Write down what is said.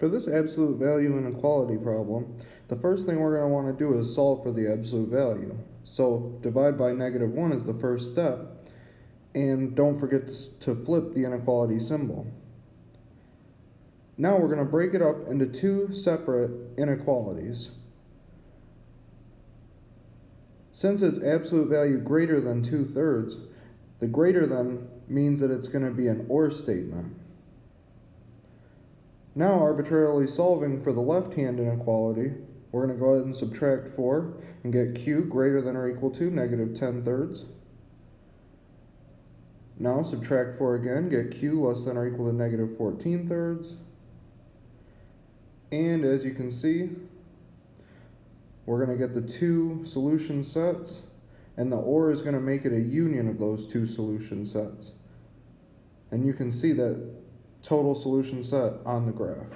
For this absolute value inequality problem, the first thing we're going to want to do is solve for the absolute value. So divide by negative 1 is the first step, and don't forget to flip the inequality symbol. Now we're going to break it up into two separate inequalities. Since it's absolute value greater than 2 thirds, the greater than means that it's going to be an OR statement. Now arbitrarily solving for the left-hand inequality, we're going to go ahead and subtract 4 and get q greater than or equal to negative 10 thirds. Now subtract 4 again, get q less than or equal to negative 14 thirds. And as you can see, we're going to get the two solution sets, and the OR is going to make it a union of those two solution sets. And you can see that total solution set on the graph.